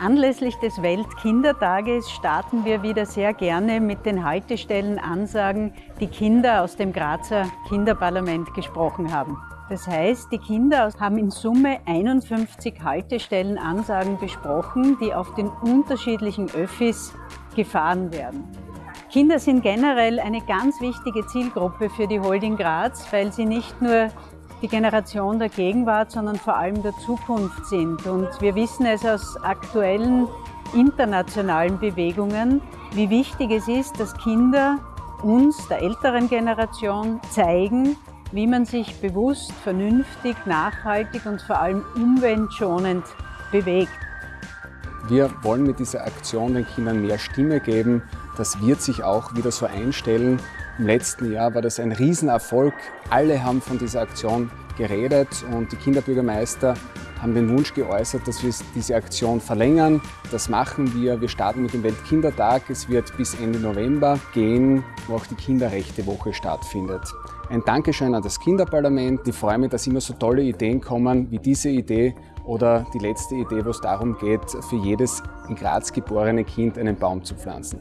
Anlässlich des Weltkindertages starten wir wieder sehr gerne mit den Haltestellenansagen, die Kinder aus dem Grazer Kinderparlament gesprochen haben. Das heißt, die Kinder haben in Summe 51 Haltestellenansagen besprochen, die auf den unterschiedlichen Öffis gefahren werden. Kinder sind generell eine ganz wichtige Zielgruppe für die Holding Graz, weil sie nicht nur die Generation der Gegenwart, sondern vor allem der Zukunft sind. Und wir wissen es aus aktuellen internationalen Bewegungen, wie wichtig es ist, dass Kinder uns, der älteren Generation, zeigen, wie man sich bewusst, vernünftig, nachhaltig und vor allem umweltschonend bewegt. Wir wollen mit dieser Aktion den Kindern mehr Stimme geben. Das wird sich auch wieder so einstellen. Im letzten Jahr war das ein Riesenerfolg. Alle haben von dieser Aktion geredet und die Kinderbürgermeister haben den Wunsch geäußert, dass wir diese Aktion verlängern. Das machen wir. Wir starten mit dem Weltkindertag. Es wird bis Ende November gehen, wo auch die Kinderrechtewoche stattfindet. Ein Dankeschön an das Kinderparlament. Ich freue mich, dass immer so tolle Ideen kommen wie diese Idee oder die letzte Idee, wo es darum geht, für jedes in Graz geborene Kind einen Baum zu pflanzen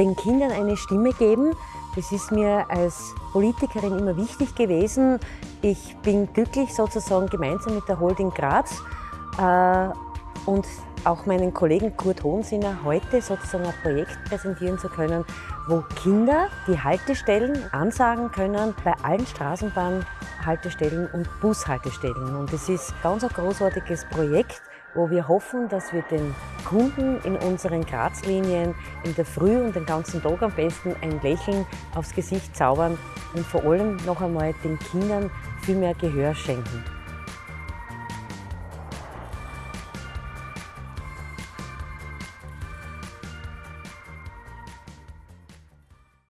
den Kindern eine Stimme geben. Das ist mir als Politikerin immer wichtig gewesen. Ich bin glücklich, sozusagen gemeinsam mit der Holding Graz äh, und auch meinen Kollegen Kurt Hohensinner heute sozusagen ein Projekt präsentieren zu können, wo Kinder die Haltestellen ansagen können bei allen Straßenbahnhaltestellen und Bushaltestellen. Und es ist ganz ein großartiges Projekt, wo wir hoffen, dass wir den Kunden in unseren Grazlinien in der Früh und den ganzen Tag am besten ein Lächeln aufs Gesicht zaubern und vor allem noch einmal den Kindern viel mehr Gehör schenken.